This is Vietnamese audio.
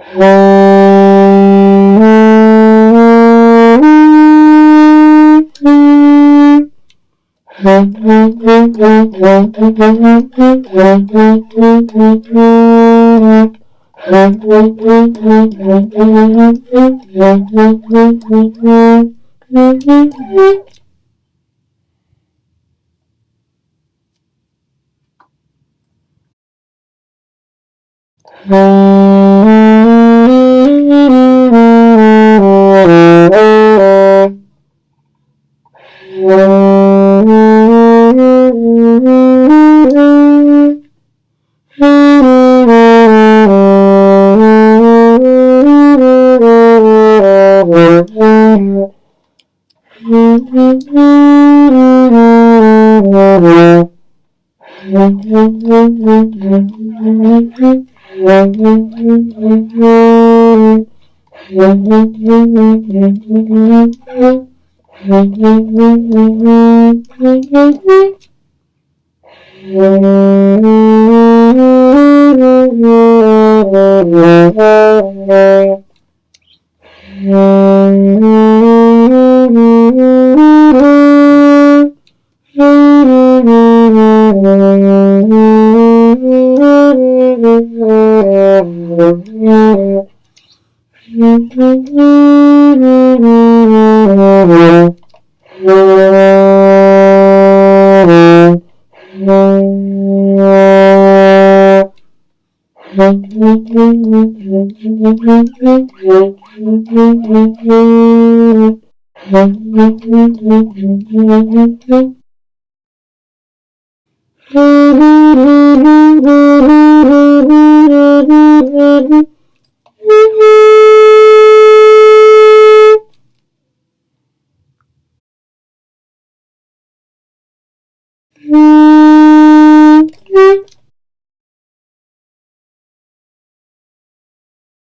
Mm-hmm. Mm-hmm. Mm-hmm. Mm-hmm. Mm-hmm.